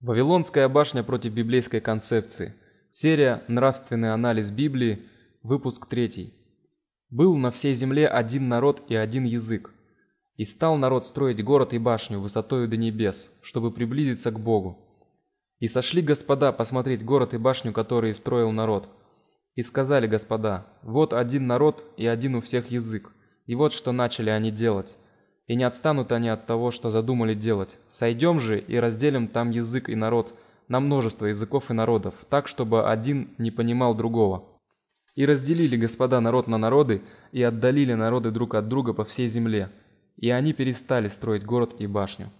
Вавилонская башня против библейской концепции. Серия Нравственный анализ Библии, выпуск 3. Был на всей земле один народ и один язык. И стал народ строить город и башню высотою до небес, чтобы приблизиться к Богу. И сошли господа посмотреть город и башню, которые строил народ. И сказали господа: вот один народ и один у всех язык. И вот что начали они делать и не отстанут они от того, что задумали делать. Сойдем же и разделим там язык и народ на множество языков и народов, так чтобы один не понимал другого. И разделили господа народ на народы и отдалили народы друг от друга по всей земле, и они перестали строить город и башню.